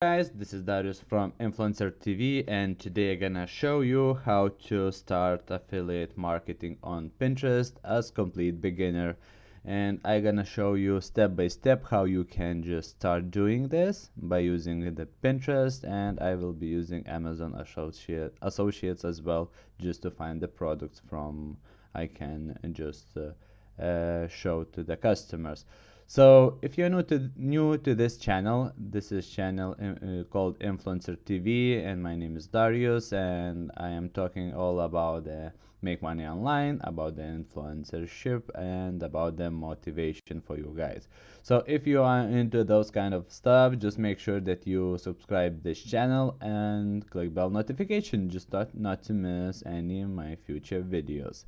guys, this is Darius from Influencer TV and today I'm gonna show you how to start affiliate marketing on Pinterest as complete beginner and I'm gonna show you step by step how you can just start doing this by using the Pinterest and I will be using Amazon Associate, Associates as well just to find the products from I can just uh, uh, show to the customers. So if you're new to new to this channel, this is channel uh, uh called Influencer TV, and my name is Darius, and I am talking all about the make money online, about the influencership, and about the motivation for you guys. So if you are into those kind of stuff, just make sure that you subscribe this channel and click bell notification, just not, not to miss any of my future videos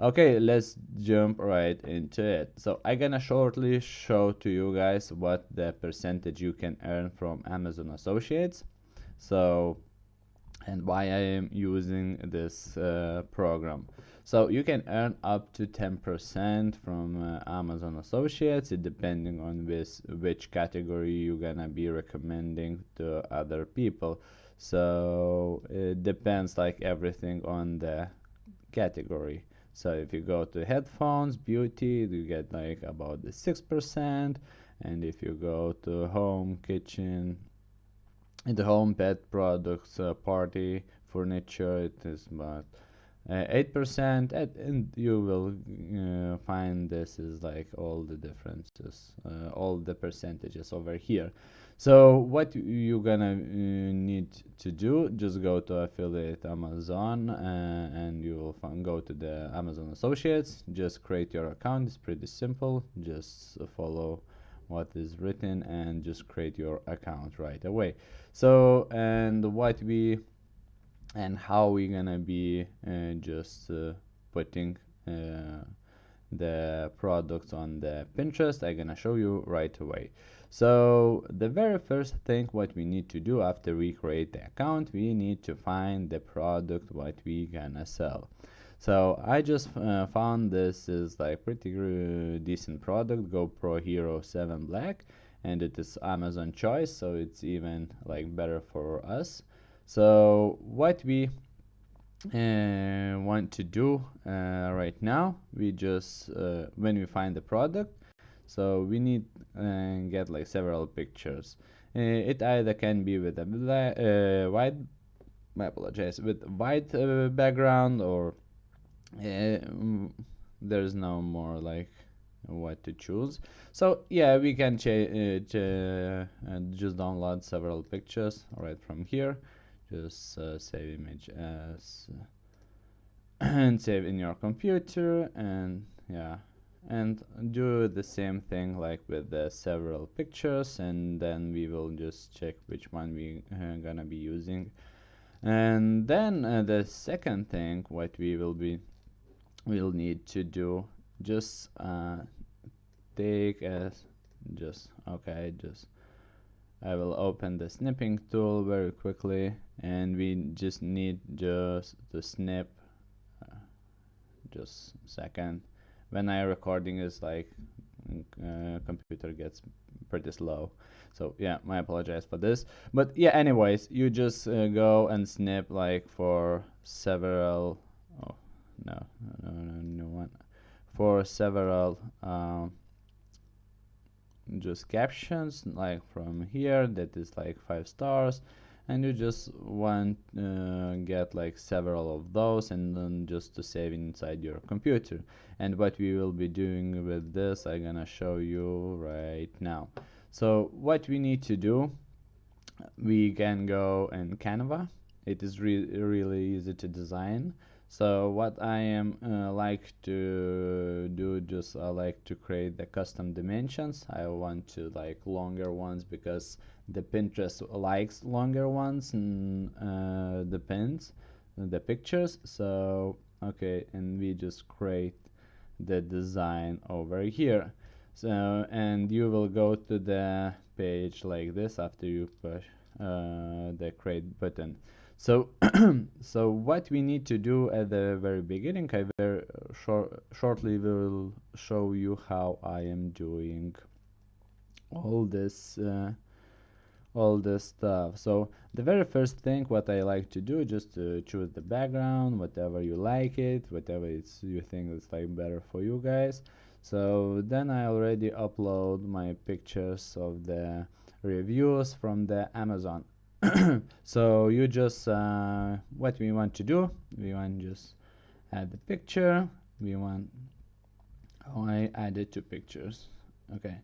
okay let's jump right into it. So i'm gonna shortly show to you guys what the percentage you can earn from amazon associates. So and why i am using this uh, program. So you can earn up to 10% from uh, amazon associates depending on which which category you're gonna be recommending to other people. So it depends like everything on the category so if you go to headphones beauty you get like about the six percent. And if you go to home kitchen in the home pet products uh, party furniture it is about uh, eight percent. And you will uh, find this is like all the differences uh, all the percentages over here. So what you're gonna uh, need to do just go to affiliate amazon uh, and you will go to the amazon associates. Just create your account. It's pretty simple. Just follow what is written and just create your account right away. So and what we and how we're gonna be uh, just uh, putting uh, the products on the Pinterest I'm gonna show you right away. So the very first thing what we need to do after we create the account we need to find the product what we gonna sell so I just uh, found this is like pretty decent product GoPro Hero 7 Black and it is Amazon choice so it's even like better for us. So what we uh, want to do uh, right now we just uh, when we find the product so we need uh, get like several pictures. Uh, it either can be with a uh, white I apologize with white background or there's no more like what to choose. So yeah we can ch just download several pictures right from here. Just uh, save image as and save in your computer and yeah. And do the same thing like with the several pictures and then we will just check which one we are uh, gonna be using. And then uh, the second thing what we will be will need to do just uh, take as just okay just I will open the snipping tool very quickly and we just need just to snip uh, just second. When I recording is like uh, computer gets pretty slow. So yeah I apologize for this. But yeah anyways you just uh, go and snip like for several no no no one. For several um, just captions like from here that is like five stars and you just want uh, get like several of those and then just to save inside your computer. And what we will be doing with this I'm gonna show you right now. So what we need to do we can go in Canva. It is re really easy to design so what I am uh, like to do just I like to create the custom dimensions. I want to like longer ones because the Pinterest likes longer ones and uh, the pins the pictures. So okay and we just create the design over here. So and you will go to the page like this after you push uh, the create button so, so what we need to do at the very beginning, I very short, shortly will show you how I am doing all this, uh, all this stuff. So the very first thing what I like to do just to choose the background whatever you like it whatever it's you think it's like better for you guys. So then I already upload my pictures of the reviews from the Amazon so you just uh, what we want to do we want just add the picture. We want oh, I added two pictures. Okay.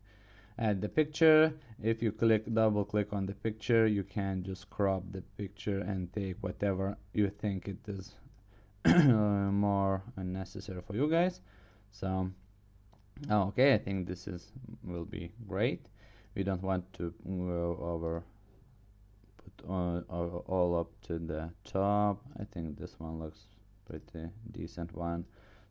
Add the picture. If you click double click on the picture you can just crop the picture and take whatever you think it is more necessary for you guys. So oh, okay I think this is will be great. We don't want to go over all, all up to the top. I think this one looks pretty decent one.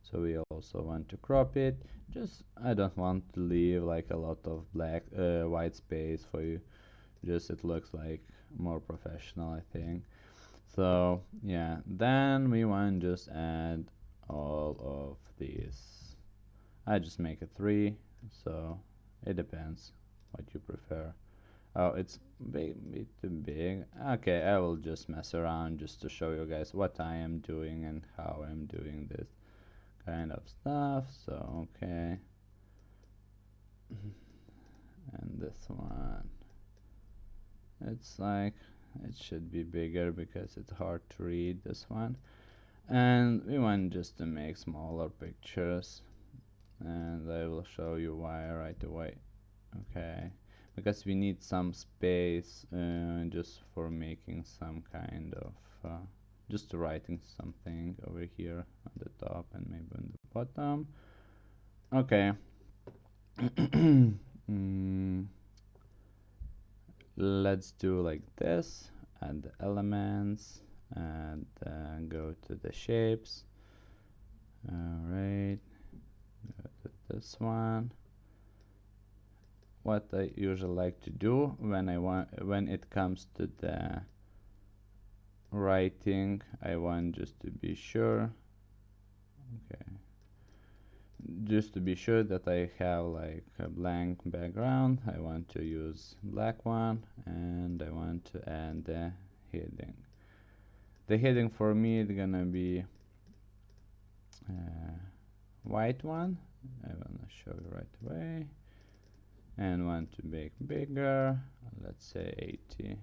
So we also want to crop it. Just I don't want to leave like a lot of black uh, white space for you. Just it looks like more professional I think. So yeah then we want to just add all of these. I just make a three so it depends what you prefer oh it's too big okay I will just mess around just to show you guys what I am doing and how I'm doing this kind of stuff so okay. And this one. It's like it should be bigger because it's hard to read this one. And we want just to make smaller pictures. And I will show you why right away okay because we need some space uh, just for making some kind of uh, just writing something over here on the top and maybe on the bottom. Okay. Mm. let's do like this add the elements and uh, go to the shapes. Alright go to this one what I usually like to do when I want when it comes to the writing I want just to be sure okay just to be sure that I have like a blank background I want to use black one and I want to add the heading. The heading for me is gonna be uh, white one I wanna show you right away and want to make bigger. Let's say 80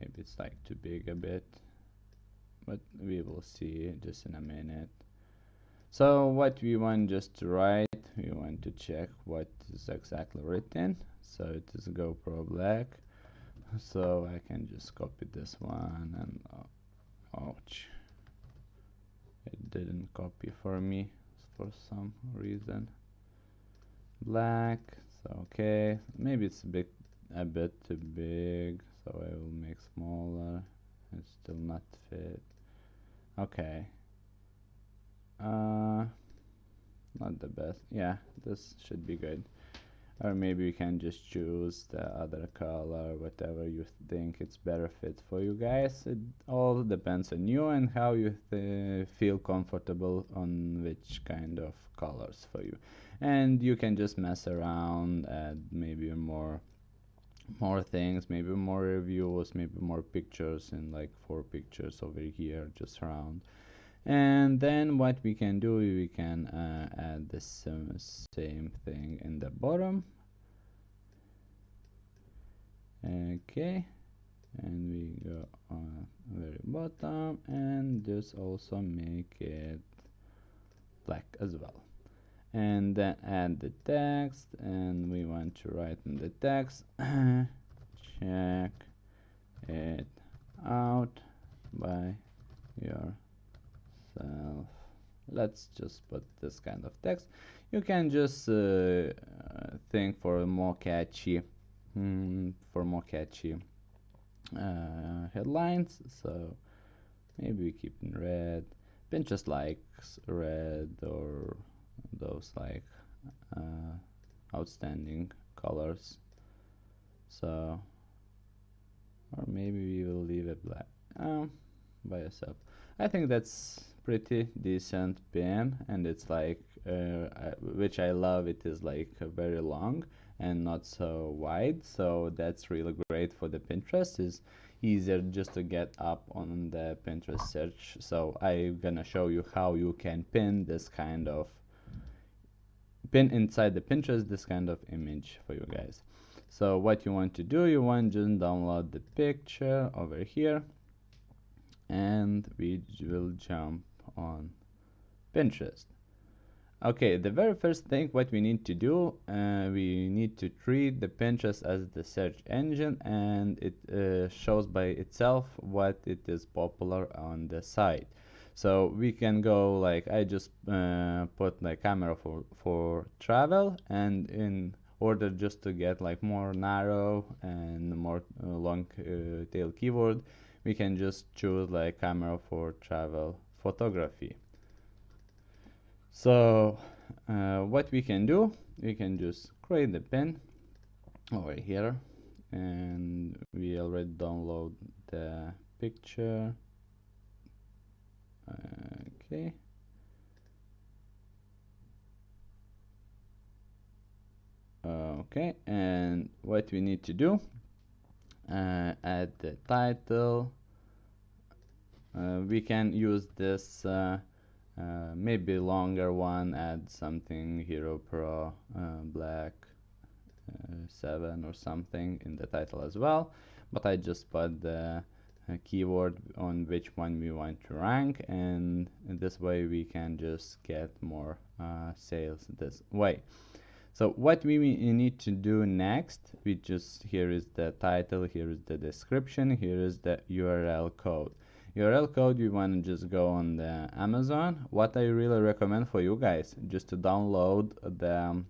maybe it's like too big a bit but we will see just in a minute. So what we want just to write we want to check what is exactly written. So it is GoPro black. So I can just copy this one and uh, ouch. It didn't copy for me for some reason. Black so okay maybe it's a bit a bit too big so I will make smaller it still not fit. Okay. Uh not the best yeah this should be good or maybe you can just choose the other color whatever you think it's better fit for you guys. It all depends on you and how you feel comfortable on which kind of colors for you. And you can just mess around add maybe more more things maybe more reviews maybe more pictures and like four pictures over here just around and then what we can do we can uh, add the same, same thing in the bottom. Okay. And we go on very bottom and just also make it black as well. And then add the text and we want to write in the text. Check it out by yourself let's just put this kind of text. You can just uh, think for more catchy mm, for more catchy uh, headlines. So maybe we keep in red. Pinterest likes red or those like uh, outstanding colors. So or maybe we will leave it black um, by yourself I think that's pretty decent pen and it's like uh, which I love it is like very long and not so wide so that's really great for the Pinterest. Is easier just to get up on the Pinterest search so I'm gonna show you how you can pin this kind of pin inside the Pinterest this kind of image for you guys. So what you want to do you want to download the picture over here and we will jump on Pinterest. Okay the very first thing what we need to do uh, we need to treat the Pinterest as the search engine and it uh, shows by itself what it is popular on the site. So we can go like I just uh, put my camera for for travel and in order just to get like more narrow and more uh, long uh, tail keyword we can just choose like camera for travel photography. So uh, what we can do we can just create the pin over here and we already download the picture. Okay. Okay and what we need to do uh, add the title. Uh, we can use this uh, uh maybe longer one add something hero pro uh, black uh, 7 or something in the title as well. But I just put the keyword on which one we want to rank and this way we can just get more sales this way so what we need to do next we just here is the title here is the description here is the url code. Url code you want to just go on the amazon. What i really recommend for you guys just to download the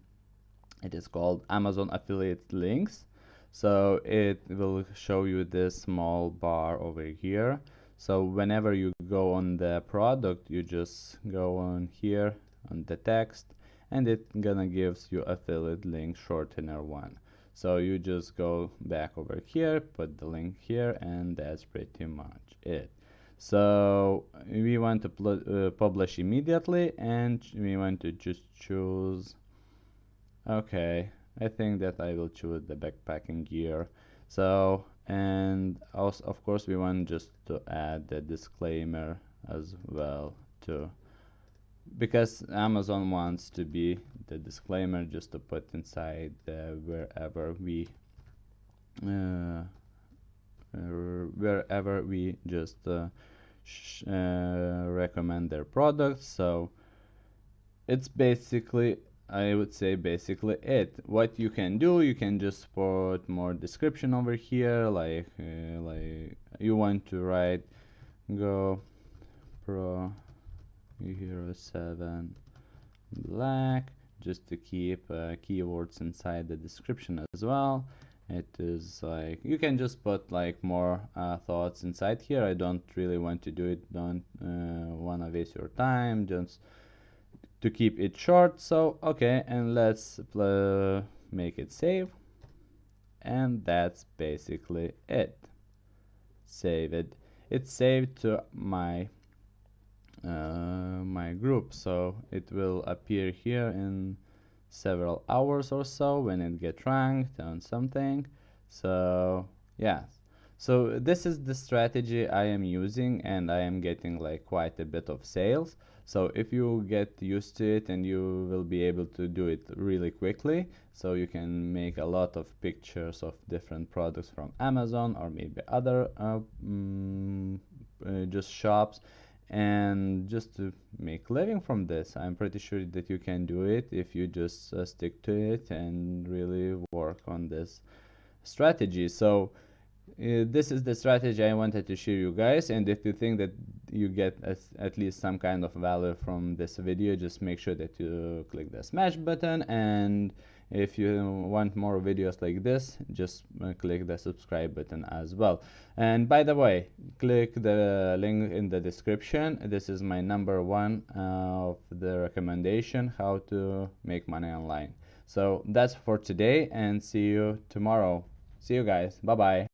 it is called amazon affiliate links. So it will show you this small bar over here. So whenever you go on the product you just go on here on the text and it gonna gives you affiliate link shortener one. So you just go back over here put the link here and that's pretty much it. So we want to uh, publish immediately and we want to just choose okay I think that I will choose the backpacking gear. So and also of course we want just to add the disclaimer as well to because Amazon wants to be the disclaimer just to put inside uh, wherever we uh, wherever we just uh, uh, recommend their products. So it's basically I would say basically it. What you can do you can just put more description over here like uh, like you want to write go pro hero 7 black just to keep uh, keywords inside the description as well. It is like you can just put like more uh, thoughts inside here. I don't really want to do it. Don't uh, wanna waste your time. Just to keep it short. So okay and let's make it save. And that's basically it. Save it. It's saved to my my group. So it will appear here in several hours or so when it gets ranked on something. So yeah. So this is the strategy I am using and I am getting like quite a bit of sales. So if you get used to it and you will be able to do it really quickly so you can make a lot of pictures of different products from Amazon or maybe other uh, mm, uh, just shops and just to make living from this i'm pretty sure that you can do it if you just uh, stick to it and really work on this strategy. So uh, this is the strategy i wanted to show you guys. And if you think that you get at least some kind of value from this video just make sure that you click the smash button and if you want more videos like this just uh, click the subscribe button as well. And by the way click the link in the description. This is my number one uh, of the recommendation how to make money online. So that's for today and see you tomorrow. See you guys. Bye bye